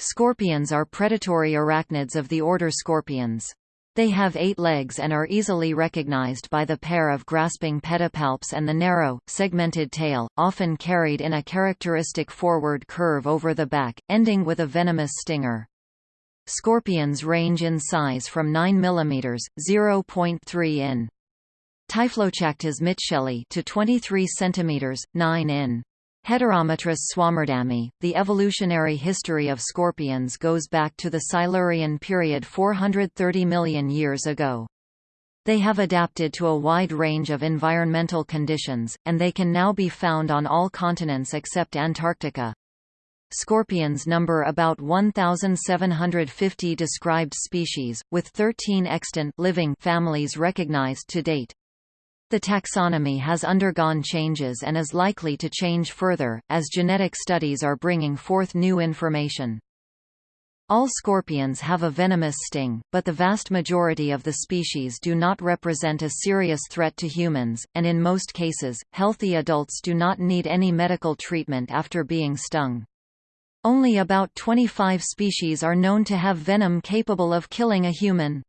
Scorpions are predatory arachnids of the order Scorpiones. They have eight legs and are easily recognized by the pair of grasping pedipalps and the narrow, segmented tail, often carried in a characteristic forward curve over the back, ending with a venomous stinger. Scorpions range in size from 9 mm (0.3 in) Typhlochactas mitchelli to 23 cm, 9 in. Heterometrus swammerdami. The evolutionary history of scorpions goes back to the Silurian period 430 million years ago. They have adapted to a wide range of environmental conditions, and they can now be found on all continents except Antarctica. Scorpions number about 1,750 described species, with 13 extant living families recognized to date. The taxonomy has undergone changes and is likely to change further, as genetic studies are bringing forth new information. All scorpions have a venomous sting, but the vast majority of the species do not represent a serious threat to humans, and in most cases, healthy adults do not need any medical treatment after being stung. Only about 25 species are known to have venom capable of killing a human.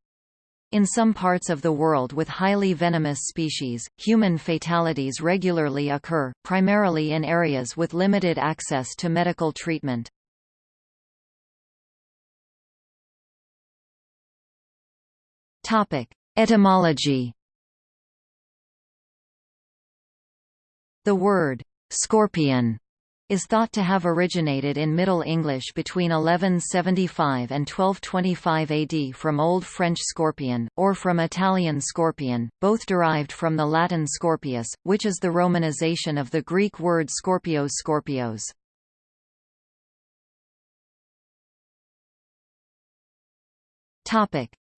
In some parts of the world with highly venomous species, human fatalities regularly occur, primarily in areas with limited access to medical treatment. Etymology The word, scorpion is thought to have originated in Middle English between 1175 and 1225 AD from Old French scorpion, or from Italian scorpion, both derived from the Latin scorpius, which is the romanization of the Greek word scorpios scorpios.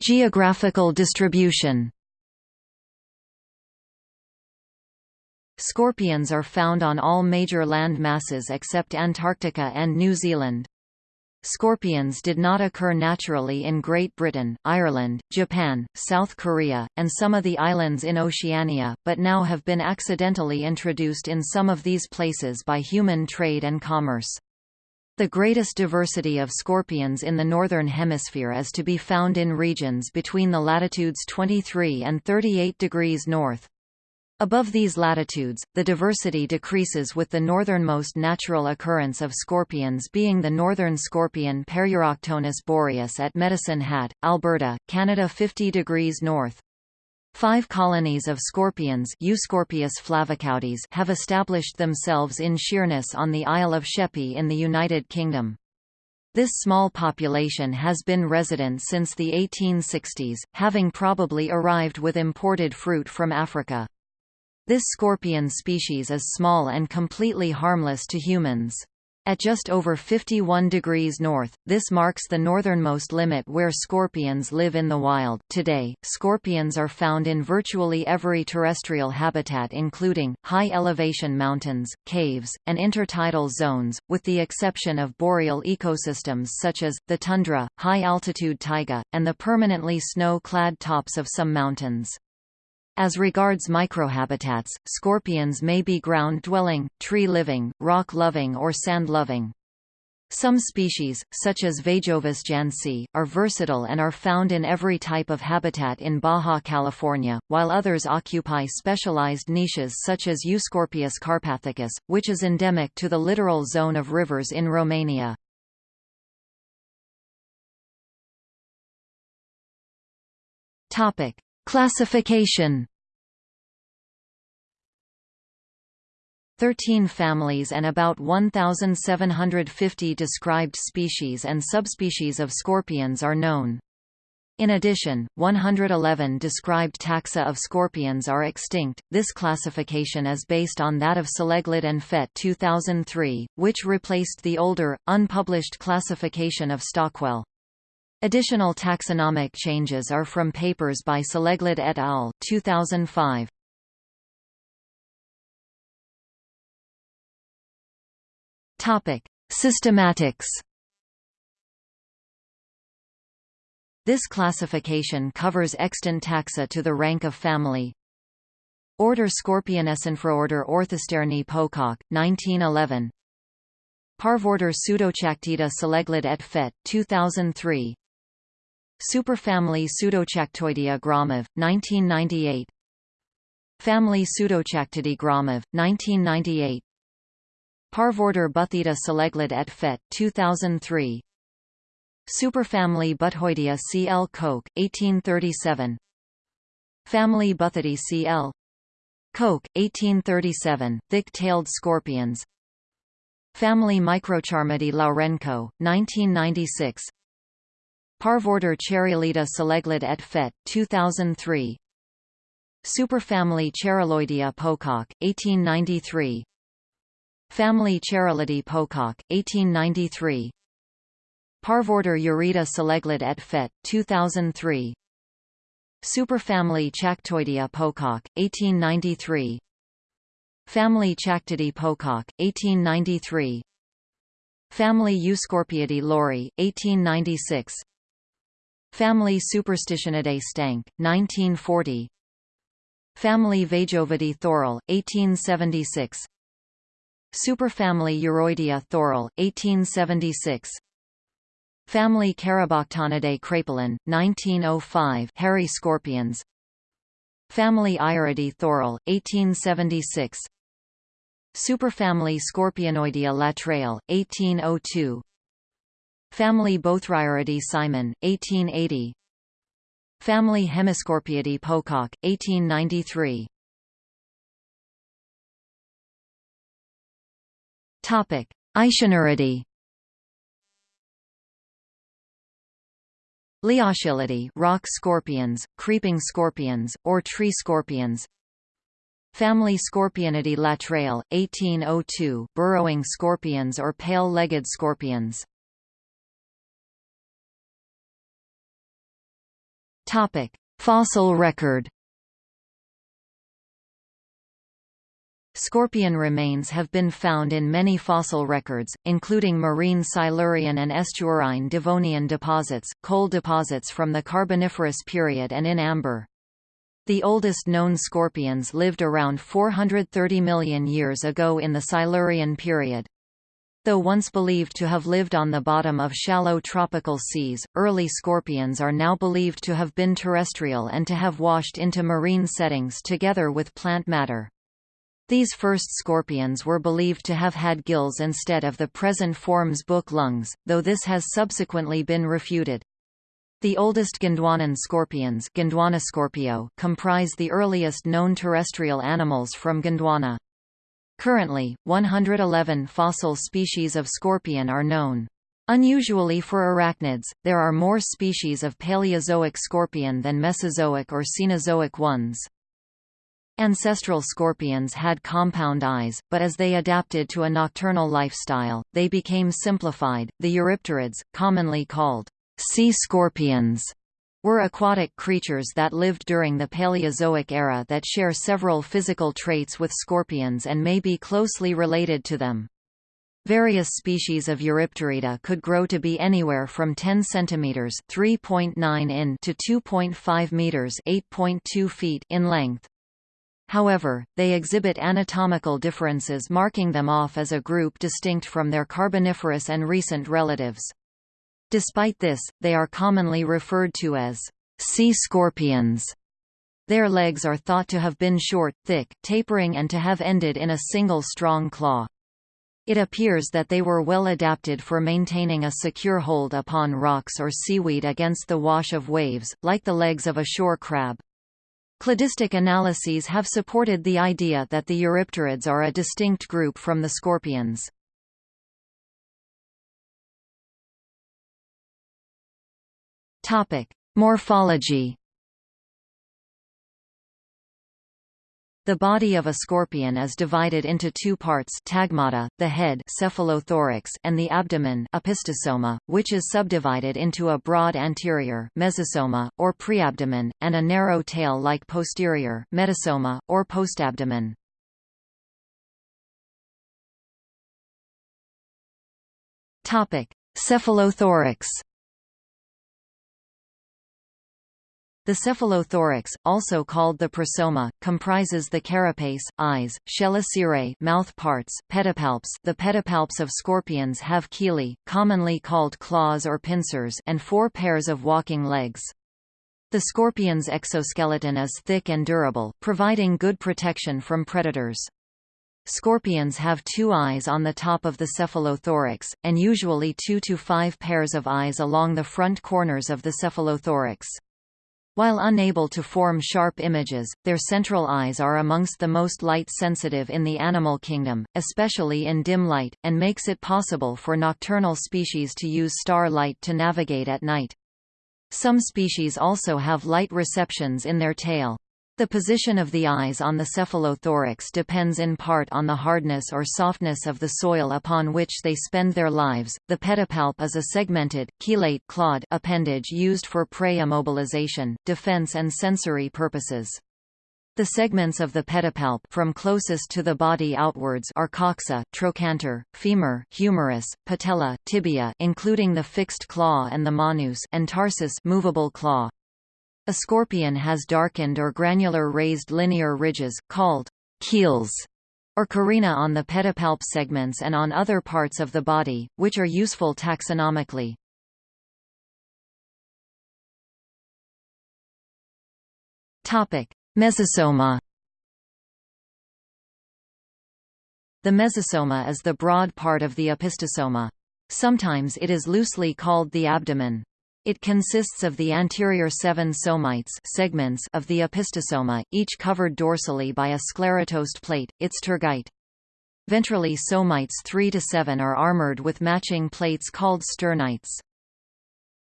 Geographical distribution Scorpions are found on all major land masses except Antarctica and New Zealand. Scorpions did not occur naturally in Great Britain, Ireland, Japan, South Korea, and some of the islands in Oceania, but now have been accidentally introduced in some of these places by human trade and commerce. The greatest diversity of scorpions in the Northern Hemisphere is to be found in regions between the latitudes 23 and 38 degrees north. Above these latitudes, the diversity decreases with the northernmost natural occurrence of scorpions being the northern scorpion Paruroctonus boreus at Medicine Hat, Alberta, Canada 50 degrees north. Five colonies of scorpions Euscorpius flavicaudis have established themselves in Sheerness on the Isle of Sheppey in the United Kingdom. This small population has been resident since the 1860s, having probably arrived with imported fruit from Africa. This scorpion species is small and completely harmless to humans. At just over 51 degrees north, this marks the northernmost limit where scorpions live in the wild. Today, scorpions are found in virtually every terrestrial habitat including, high-elevation mountains, caves, and intertidal zones, with the exception of boreal ecosystems such as, the tundra, high-altitude taiga, and the permanently snow-clad tops of some mountains. As regards microhabitats, scorpions may be ground-dwelling, tree-living, rock-loving or sand-loving. Some species, such as Vaejovis jansi, are versatile and are found in every type of habitat in Baja California, while others occupy specialized niches such as Euscorpius carpathicus, which is endemic to the littoral zone of rivers in Romania. Classification 13 families and about 1,750 described species and subspecies of scorpions are known. In addition, 111 described taxa of scorpions are extinct. This classification is based on that of Soleglad and Fet 2003, which replaced the older, unpublished classification of Stockwell. Additional taxonomic changes are from papers by Soleglad et al. 2005. Topic: Systematics. This classification covers extant taxa to the rank of family. Order Scorpiones Infraorder Orthosterni Pocock, 1911 Parvorder Pseudochactida Soleglad et Fet. 2003. Superfamily Pseudochactoidea Gromov, 1998. Family Pseudochactidae Gromov, 1998. Parvorder Buthida Soleglad et Fet. 2003. Superfamily Buthoidea Cl. Koch, 1837. Family Buthidae Cl. Koch, 1837, thick-tailed scorpions Family Microcharmidae Lourenço, 1996 Parvorder Chaerilida Soleglad et Fet. 2003 Superfamily Chaeriloidea Pocock, 1893 Family Chaerilidae Pocock, 1893 Parvorder Iurida Soleglad et Fet. 2003 Superfamily Chactoidea Pocock, 1893 Family Chactidae Pocock, 1893 Family Euscorpiidae Laurie, 1896 Family Superstitionidae Stahnke, 1940 Family Vaejovidae Thorell, 1876 Superfamily Iuroidea Thorell, 1876 Family Caraboctonidae Kraepelin, 1905 hairy scorpions. Family Iuridae Thorell, 1876 Superfamily Scorpionoidea Latreille, 1802 Family Bothriuridae Simon, 1880 Family Hemiscorpiidae Pocock, 1893 Topic: Liochelidae rock scorpions, creeping scorpions, or tree scorpions. Family Scorpionidae Latreille, 1802 burrowing scorpions or pale-legged scorpions Fossil record Scorpion remains have been found in many fossil records, including marine Silurian and estuarine Devonian deposits, coal deposits from the Carboniferous period and in amber. The oldest known scorpions lived around 430 million years ago in the Silurian period. Though once believed to have lived on the bottom of shallow tropical seas, early scorpions are now believed to have been terrestrial and to have washed into marine settings together with plant matter. These first scorpions were believed to have had gills instead of the present form's book lungs, though this has subsequently been refuted. The oldest Gondwanan scorpions comprise the earliest known terrestrial animals from Gondwana. Currently, 111 fossil species of scorpion are known. Unusually for arachnids, there are more species of Paleozoic scorpion than Mesozoic or Cenozoic ones. Ancestral scorpions had compound eyes, but as they adapted to a nocturnal lifestyle, they became simplified. The eurypterids, commonly called sea scorpions, were aquatic creatures that lived during the Paleozoic era that share several physical traits with scorpions and may be closely related to them. Various species of Eurypterida could grow to be anywhere from 10 cm (3.9 in) to 2.5 meters (8.2 feet) in length. However, they exhibit anatomical differences marking them off as a group distinct from their Carboniferous and recent relatives. Despite this, they are commonly referred to as sea scorpions. Their legs are thought to have been short, thick, tapering and to have ended in a single strong claw. It appears that they were well adapted for maintaining a secure hold upon rocks or seaweed against the wash of waves, like the legs of a shore crab. Cladistic analyses have supported the idea that the Eurypterids are a distinct group from the scorpions. Morphology. The body of a scorpion is divided into two parts tagmata, the head cephalothorax and the abdomen opisthosoma, which is subdivided into a broad anterior mesosoma, or preabdomen, and a narrow tail-like posterior metasoma, or postabdomen. Cephalothorax The cephalothorax, also called the prosoma, comprises the carapace, eyes, chelicerae mouth parts, pedipalps the pedipalps of scorpions have chelae, commonly called claws or pincers and four pairs of walking legs. The scorpion's exoskeleton is thick and durable, providing good protection from predators. Scorpions have two eyes on the top of the cephalothorax, and usually two to five pairs of eyes along the front corners of the cephalothorax. While unable to form sharp images, their central eyes are amongst the most light-sensitive in the animal kingdom, especially in dim light, and makes it possible for nocturnal species to use star light to navigate at night. Some species also have light receptions in their tail. The position of the eyes on the cephalothorax depends in part on the hardness or softness of the soil upon which they spend their lives. The pedipalp is a segmented, chelate clawed appendage used for prey immobilization, defense and sensory purposes. The segments of the pedipalp from closest to the body outwards are coxa, trochanter, femur, humerus, patella, tibia including the fixed claw and the manus and tarsus movable claw. A scorpion has darkened or granular raised linear ridges, called keels, or carina on the pedipalp segments and on other parts of the body, which are useful taxonomically. Mesosoma The mesosoma is the broad part of the opisthosoma. Sometimes it is loosely called the abdomen. It consists of the anterior seven somites segments of the opisthosoma, each covered dorsally by a sclerotized plate, its tergite. Ventrally somites 3 to 7 are armored with matching plates called sternites.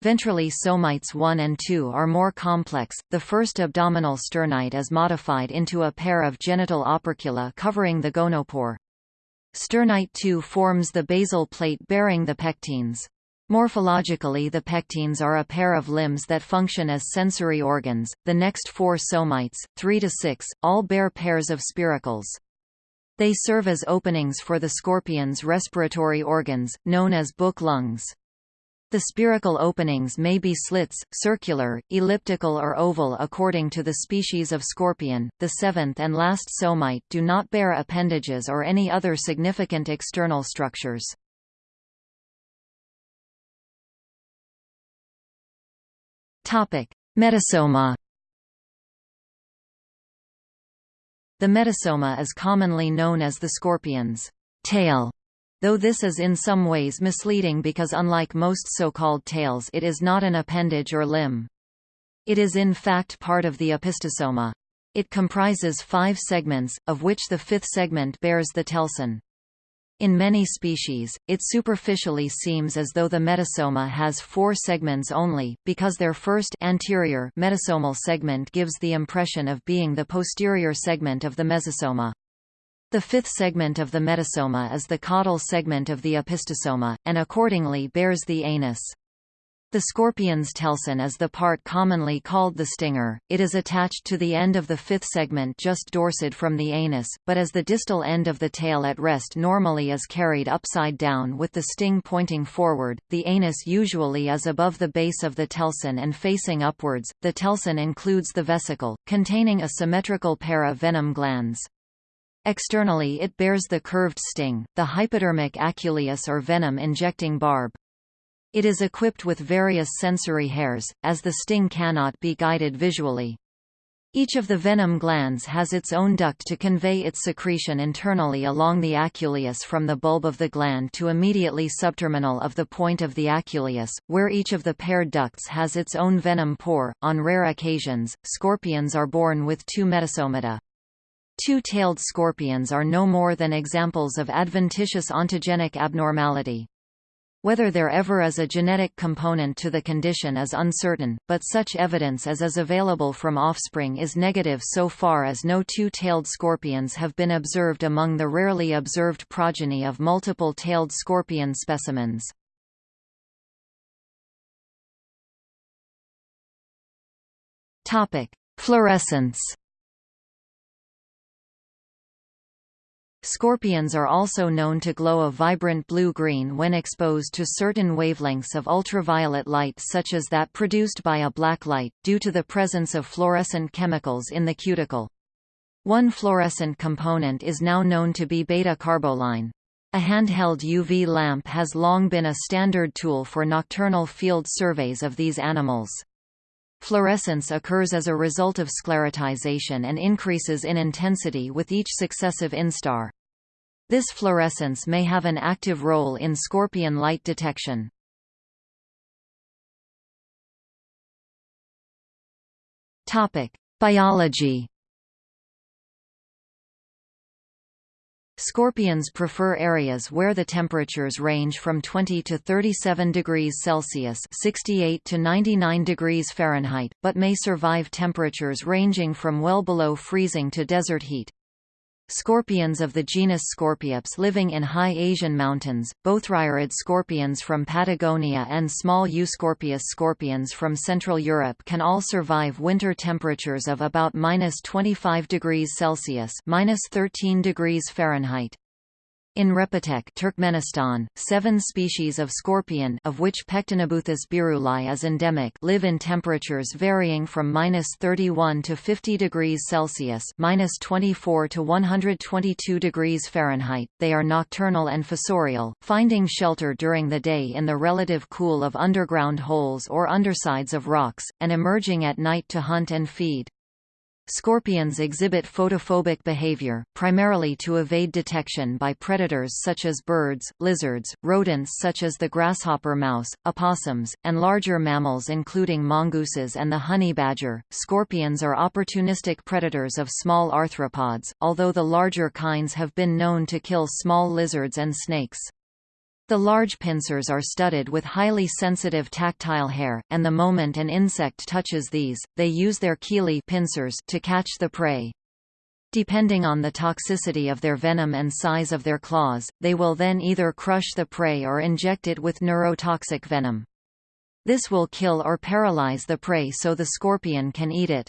Ventrally somites 1 and 2 are more complex, the first abdominal sternite is modified into a pair of genital opercula covering the gonopore. Sternite 2 forms the basal plate bearing the pectines. Morphologically the pectines are a pair of limbs that function as sensory organs. The next four somites, 3 to 6, all bear pairs of spiracles. They serve as openings for the scorpion's respiratory organs, known as book lungs. The spiracle openings may be slits, circular, elliptical or oval according to the species of scorpion. The seventh and last somite do not bear appendages or any other significant external structures. Metasoma The metasoma is commonly known as the scorpion's tail, though this is in some ways misleading because unlike most so-called tails it is not an appendage or limb. It is in fact part of the opisthosoma. It comprises five segments, of which the fifth segment bears the telson. In many species, it superficially seems as though the metasoma has four segments only, because their first anterior metasomal segment gives the impression of being the posterior segment of the mesosoma. The fifth segment of the metasoma is the caudal segment of the opisthosoma, and accordingly bears the anus. The scorpion's telson is the part commonly called the stinger. It is attached to the end of the fifth segment just dorsad from the anus, but as the distal end of the tail at rest normally is carried upside down with the sting pointing forward, the anus usually is above the base of the telson and facing upwards. The telson includes the vesicle, containing a symmetrical pair of venom glands. Externally it bears the curved sting, the hypodermic aculeus or venom-injecting barb. It is equipped with various sensory hairs, as the sting cannot be guided visually. Each of the venom glands has its own duct to convey its secretion internally along the aculeus from the bulb of the gland to immediately subterminal of the point of the aculeus, where each of the paired ducts has its own venom pore. On rare occasions, scorpions are born with two metasomata. Two-tailed scorpions are no more than examples of adventitious ontogenic abnormality. Whether there ever is a genetic component to the condition is uncertain, but such evidence as is available from offspring is negative so far as no two-tailed scorpions have been observed among the rarely observed progeny of multiple-tailed scorpion specimens. Fluorescence Scorpions are also known to glow a vibrant blue-green when exposed to certain wavelengths of ultraviolet light such as that produced by a black light, due to the presence of fluorescent chemicals in the cuticle. One fluorescent component is now known to be beta-carboline. A handheld UV lamp has long been a standard tool for nocturnal field surveys of these animals. Fluorescence occurs as a result of sclerotization and increases in intensity with each successive instar. This fluorescence may have an active role in scorpion light detection. Biology Scorpions prefer areas where the temperatures range from 20 to 37 degrees Celsius (68 to 99 degrees Fahrenheit), but may survive temperatures ranging from well below freezing to desert heat. Scorpions of the genus Scorpiops living in high Asian mountains, Bothriurid scorpions from Patagonia and small Euscorpius scorpions from Central Europe can all survive winter temperatures of about minus 25 degrees Celsius minus 13 degrees Fahrenheit. In Repetek Turkmenistan, seven species of scorpion of which Pectinibuthus birulai is endemic live in temperatures varying from minus 31 to 50 degrees Celsius minus 24 to 122 degrees Fahrenheit. They are nocturnal and fossorial, finding shelter during the day in the relative cool of underground holes or undersides of rocks, and emerging at night to hunt and feed. Scorpions exhibit photophobic behavior, primarily to evade detection by predators such as birds, lizards, rodents such as the grasshopper mouse, opossums, and larger mammals including mongooses and the honey badger. Scorpions are opportunistic predators of small arthropods, although the larger kinds have been known to kill small lizards and snakes. The large pincers are studded with highly sensitive tactile hair, and the moment an insect touches these, they use their chelae pincers to catch the prey. Depending on the toxicity of their venom and size of their claws, they will then either crush the prey or inject it with neurotoxic venom. This will kill or paralyze the prey so the scorpion can eat it.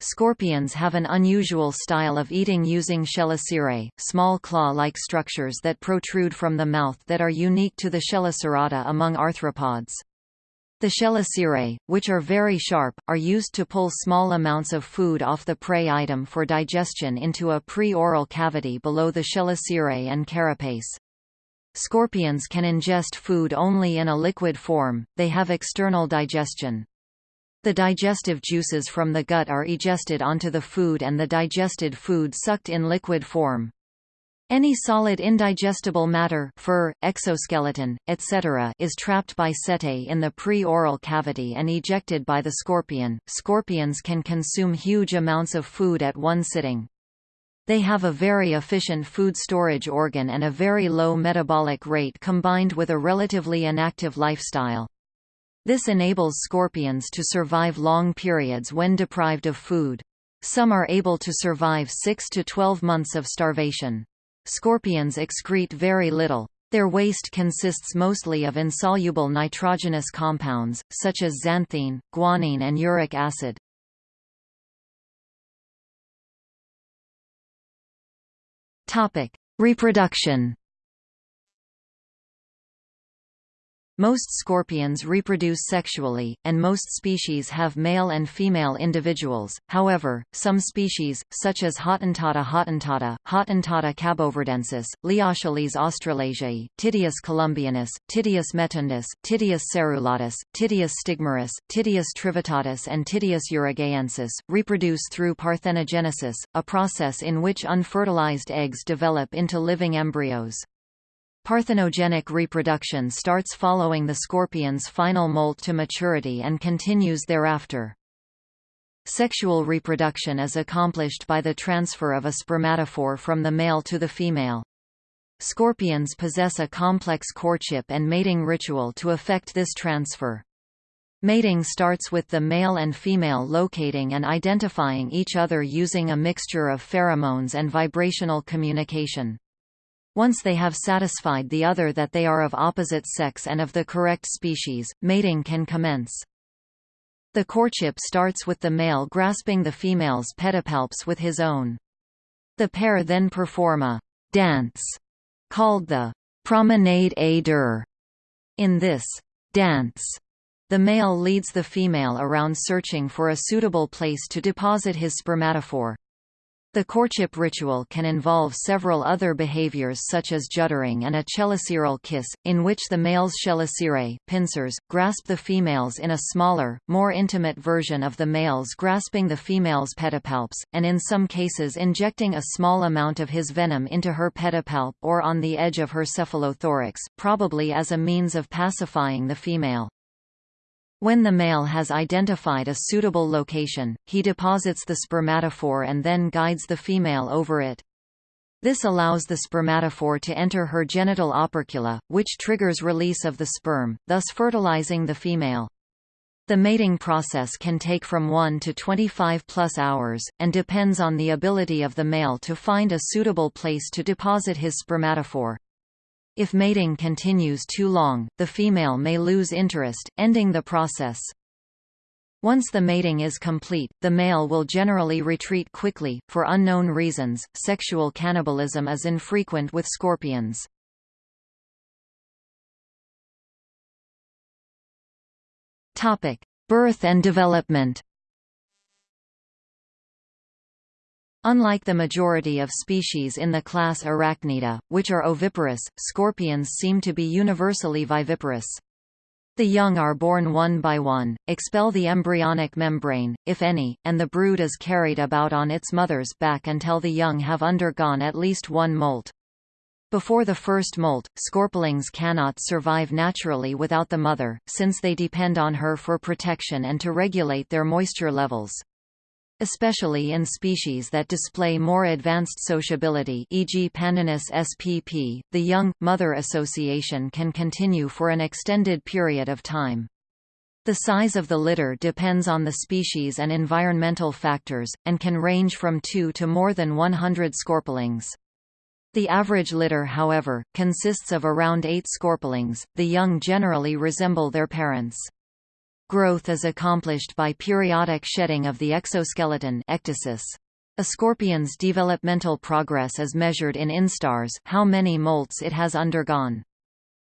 Scorpions have an unusual style of eating using chelicerae, small claw-like structures that protrude from the mouth that are unique to the chelicerata among arthropods. The chelicerae, which are very sharp, are used to pull small amounts of food off the prey item for digestion into a pre-oral cavity below the chelicerae and carapace. Scorpions can ingest food only in a liquid form, they have external digestion. The digestive juices from the gut are egested onto the food and the digested food sucked in liquid form. Any solid indigestible matter fur, exoskeleton, etc. is trapped by setae in the pre-oral cavity and ejected by the scorpion. Scorpions can consume huge amounts of food at one sitting. They have a very efficient food storage organ and a very low metabolic rate combined with a relatively inactive lifestyle. This enables scorpions to survive long periods when deprived of food. Some are able to survive 6 to 12 months of starvation. Scorpions excrete very little. Their waste consists mostly of insoluble nitrogenous compounds, such as xanthine, guanine and uric acid. Reproduction Most scorpions reproduce sexually, and most species have male and female individuals. However, some species, such as Hottentotta hottentotta, Hottentotta caboverdensis, Liocheles australasiae, Tityus columbianus, Tityus metuendus, Tityus serrulatus, Tityus stigmurus, Tityus trivittatus and Tityus uruguayensis, reproduce through parthenogenesis, a process in which unfertilized eggs develop into living embryos. Parthenogenic reproduction starts following the scorpion's final molt to maturity and continues thereafter. Sexual reproduction is accomplished by the transfer of a spermatophore from the male to the female. Scorpions possess a complex courtship and mating ritual to effect this transfer. Mating starts with the male and female locating and identifying each other using a mixture of pheromones and vibrational communication. Once they have satisfied the other that they are of opposite sex and of the correct species, mating can commence. The courtship starts with the male grasping the female's pedipalps with his own. The pair then perform a dance, called the promenade à deux. In this dance, the male leads the female around searching for a suitable place to deposit his spermatophore. The courtship ritual can involve several other behaviors such as juddering and a cheliceral kiss, in which the male's chelicerae pincers, grasp the females in a smaller, more intimate version of the male's grasping the female's pedipalps, and in some cases injecting a small amount of his venom into her pedipalp or on the edge of her cephalothorax, probably as a means of pacifying the female. When the male has identified a suitable location, he deposits the spermatophore and then guides the female over it. This allows the spermatophore to enter her genital opercula, which triggers release of the sperm, thus fertilizing the female. The mating process can take from 1 to 25 plus hours, and depends on the ability of the male to find a suitable place to deposit his spermatophore. If mating continues too long, the female may lose interest, ending the process. Once the mating is complete, the male will generally retreat quickly. For unknown reasons, sexual cannibalism is infrequent with scorpions. Topic: Birth and development. Unlike the majority of species in the class Arachnida, which are oviparous, scorpions seem to be universally viviparous. The young are born one by one, expel the embryonic membrane, if any, and the brood is carried about on its mother's back until the young have undergone at least one molt. Before the first molt, scorplings cannot survive naturally without the mother, since they depend on her for protection and to regulate their moisture levels. Especially in species that display more advanced sociability e.g. Pandinus spp, the young-mother association can continue for an extended period of time. The size of the litter depends on the species and environmental factors, and can range from 2 to more than 100 scorplings. The average litter however, consists of around 8 scorplings, the young generally resemble their parents. Growth is accomplished by periodic shedding of the exoskeleton ecdysis. A scorpion's developmental progress is measured in instars how many molts it has undergone.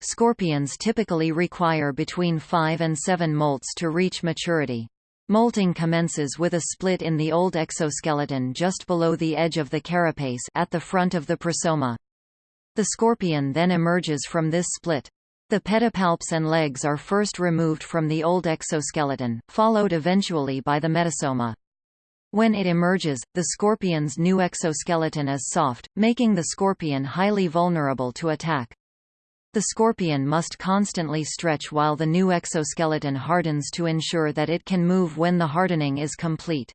Scorpions typically require between 5 and 7 molts to reach maturity. Molting commences with a split in the old exoskeleton just below the edge of the carapace at the front of the prosoma. The scorpion then emerges from this split. The pedipalps and legs are first removed from the old exoskeleton, followed eventually by the metasoma. When it emerges, the scorpion's new exoskeleton is soft, making the scorpion highly vulnerable to attack. The scorpion must constantly stretch while the new exoskeleton hardens to ensure that it can move when the hardening is complete.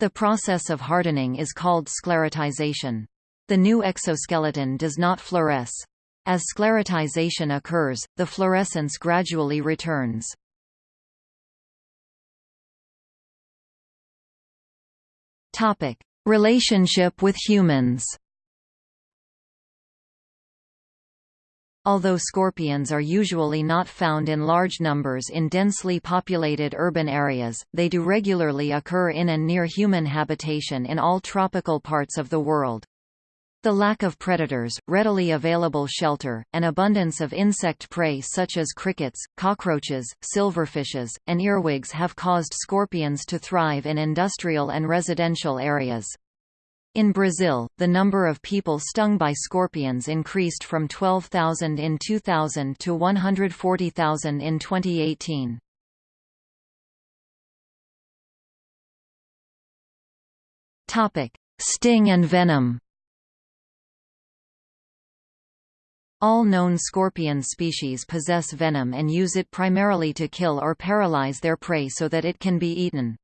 The process of hardening is called sclerotization. The new exoskeleton does not fluoresce. As sclerotization occurs, the fluorescence gradually returns. Topic: Relationship with humans. Although scorpions are usually not found in large numbers in densely populated urban areas, they do regularly occur in and near human habitation in all tropical parts of the world. The lack of predators, readily available shelter, and abundance of insect prey such as crickets, cockroaches, silverfishes, and earwigs have caused scorpions to thrive in industrial and residential areas. In Brazil, the number of people stung by scorpions increased from 12,000 in 2000 to 140,000 in 2018. Sting and venom All known scorpion species possess venom and use it primarily to kill or paralyze their prey so that it can be eaten.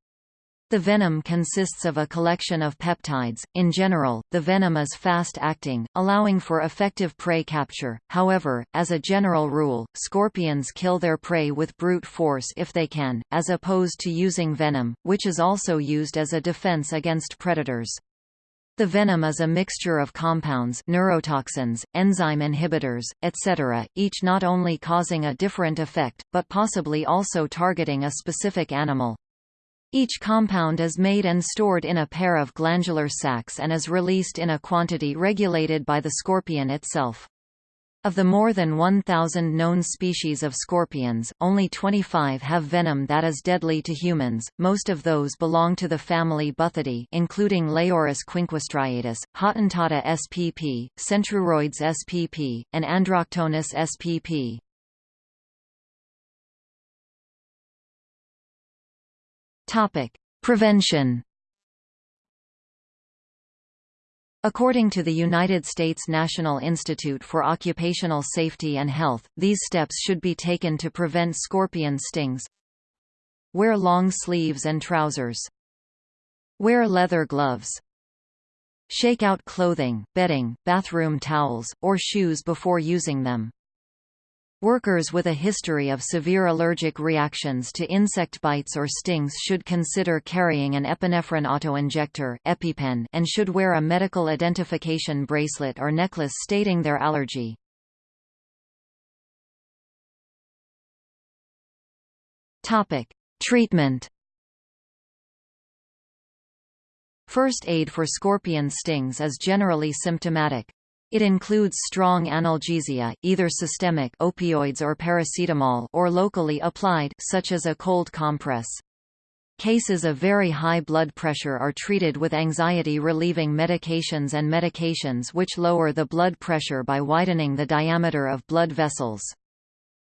The venom consists of a collection of peptides. In general, the venom is fast-acting, allowing for effective prey capture. However, as a general rule, scorpions kill their prey with brute force if they can, as opposed to using venom, which is also used as a defense against predators. The venom is a mixture of compounds neurotoxins, enzyme inhibitors, etc., each not only causing a different effect, but possibly also targeting a specific animal. Each compound is made and stored in a pair of glandular sacs and is released in a quantity regulated by the scorpion itself. Of the more than 1,000 known species of scorpions, only 25 have venom that is deadly to humans. Most of those belong to the family Buthidae, including Leiurus quinquestriatus, Hottentotta spp, Centruroides spp, and Androctonus spp. Prevention. According to the United States National Institute for Occupational Safety and Health, these steps should be taken to prevent scorpion stings. Wear long sleeves and trousers. Wear leather gloves. Shake out clothing, bedding, bathroom towels, or shoes before using them. Workers with a history of severe allergic reactions to insect bites or stings should consider carrying an epinephrine autoinjector EpiPen and should wear a medical identification bracelet or necklace stating their allergy. Topic: Treatment First aid for scorpion stings is generally symptomatic. It includes strong analgesia, either systemic opioids or paracetamol or locally applied such as a cold compress. Cases of very high blood pressure are treated with anxiety-relieving medications and medications which lower the blood pressure by widening the diameter of blood vessels.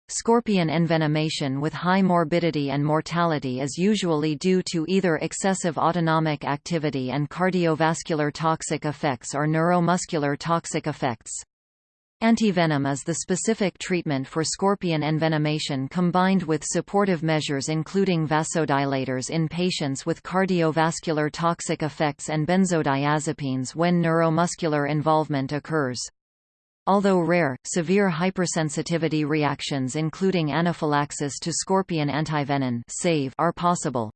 Scorpion envenomation with high morbidity and mortality is usually due to either excessive autonomic activity and cardiovascular toxic effects or neuromuscular toxic effects. Antivenom is the specific treatment for scorpion envenomation combined with supportive measures including vasodilators in patients with cardiovascular toxic effects and benzodiazepines when neuromuscular involvement occurs. Although rare, severe hypersensitivity reactions including anaphylaxis to scorpion antivenin save are possible.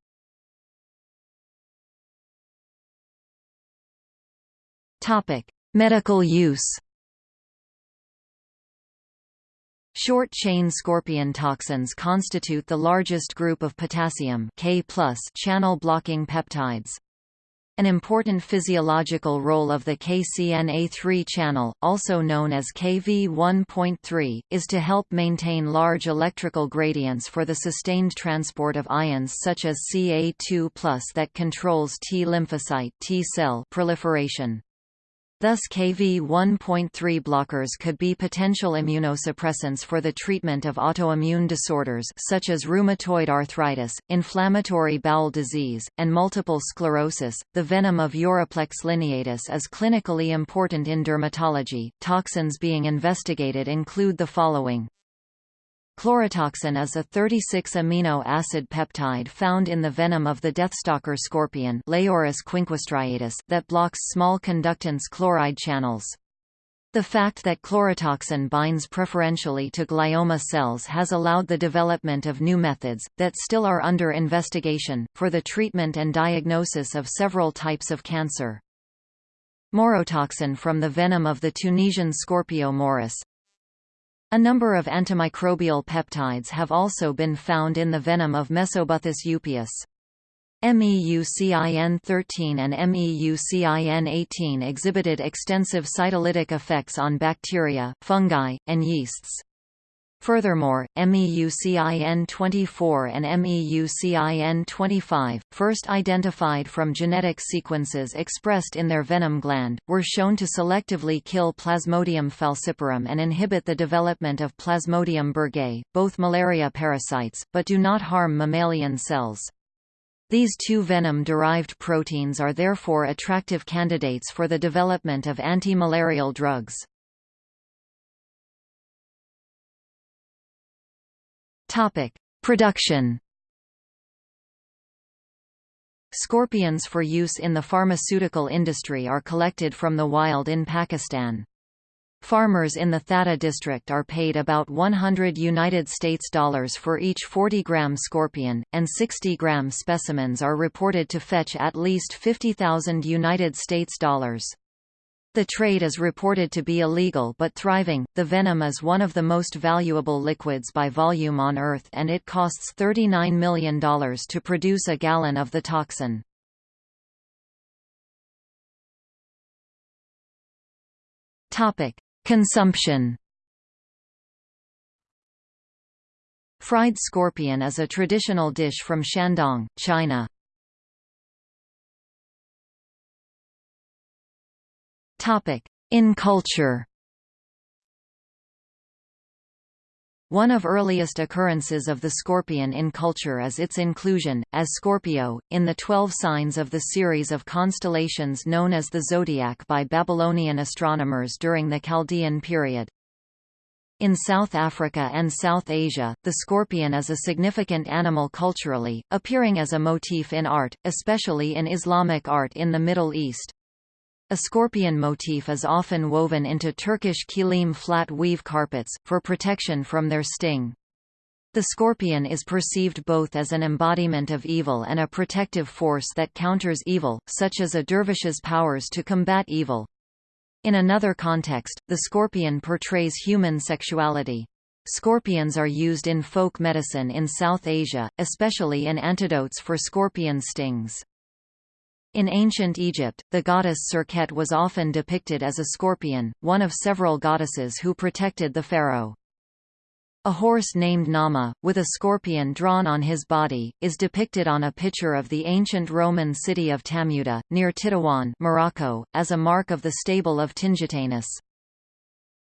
Topic: Medical use. Short-chain scorpion toxins constitute the largest group of potassium K channel-blocking peptides. An important physiological role of the KCNA3 channel, also known as Kv1.3, is to help maintain large electrical gradients for the sustained transport of ions such as Ca2+ that controls T lymphocyte T cell proliferation. Thus Kv1.3 blockers could be potential immunosuppressants for the treatment of autoimmune disorders such as rheumatoid arthritis, inflammatory bowel disease, and multiple sclerosis. The venom of Uroplectes lineatus is clinically important in dermatology. Toxins being investigated include the following: Chlorotoxin is a 36-amino acid peptide found in the venom of the deathstalker scorpion quinquestriatus that blocks small conductance chloride channels. The fact that chlorotoxin binds preferentially to glioma cells has allowed the development of new methods, that still are under investigation, for the treatment and diagnosis of several types of cancer. Maurotoxin from the venom of the Tunisian Scorpio maurus, a number of antimicrobial peptides have also been found in the venom of Mesobuthus eupeus. MEUCIN13 and MEUCIN18 exhibited extensive cytolytic effects on bacteria, fungi, and yeasts. Furthermore, MEUCIN24 and MEUCIN25, first identified from genetic sequences expressed in their venom gland, were shown to selectively kill Plasmodium falciparum and inhibit the development of Plasmodium berghei, both malaria parasites, but do not harm mammalian cells. These two venom-derived proteins are therefore attractive candidates for the development of anti-malarial drugs. Topic: Production. Scorpions for use in the pharmaceutical industry are collected from the wild in Pakistan. Farmers in the Thatta district are paid about 100 United States dollars for each 40-gram scorpion, and 60-gram specimens are reported to fetch at least 50,000 United States dollars. The trade is reported to be illegal but thriving. The venom is one of the most valuable liquids by volume on Earth and it costs $39 million to produce a gallon of the toxin. Topic: Consumption. Fried scorpion is a traditional dish from Shandong, China. Topic: In culture. One of earliest occurrences of the scorpion in culture is its inclusion, as Scorpio, in the twelve signs of the series of constellations known as the zodiac by Babylonian astronomers during the Chaldean period. In South Africa and South Asia, the scorpion is a significant animal culturally, appearing as a motif in art, especially in Islamic art in the Middle East. A scorpion motif is often woven into Turkish kilim flat weave carpets, for protection from their sting. The scorpion is perceived both as an embodiment of evil and a protective force that counters evil, such as a dervish's powers to combat evil. In another context, the scorpion portrays human sexuality. Scorpions are used in folk medicine in South Asia, especially in antidotes for scorpion stings. In ancient Egypt, the goddess Serket was often depicted as a scorpion, one of several goddesses who protected the pharaoh. A horse named Nama, with a scorpion drawn on his body, is depicted on a picture of the ancient Roman city of Tamuda, near Tetouan Morocco, as a mark of the stable of Tingitanus.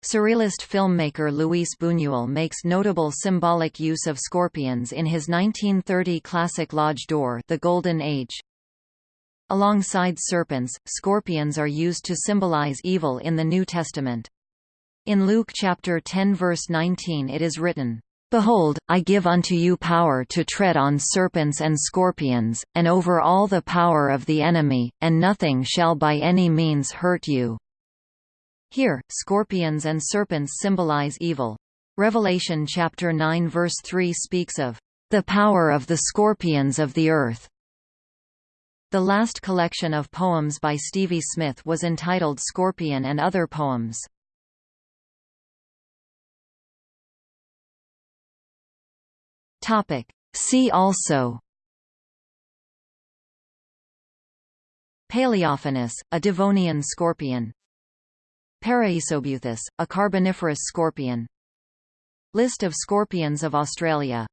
Surrealist filmmaker Luis Buñuel makes notable symbolic use of scorpions in his 1930 classic L'Age d'Or The Golden Age. Alongside serpents, scorpions are used to symbolize evil in the New Testament. In Luke chapter 10 verse 19 it is written, Behold, I give unto you power to tread on serpents and scorpions, and over all the power of the enemy, and nothing shall by any means hurt you." Here, scorpions and serpents symbolize evil. Revelation chapter 9 verse 3 speaks of the power of the scorpions of the earth. The last collection of poems by Stevie Smith was entitled Scorpion and Other Poems. See also. Palaeophonus, a Devonian scorpion. Paraisobuthus, a carboniferous scorpion. List of scorpions of Australia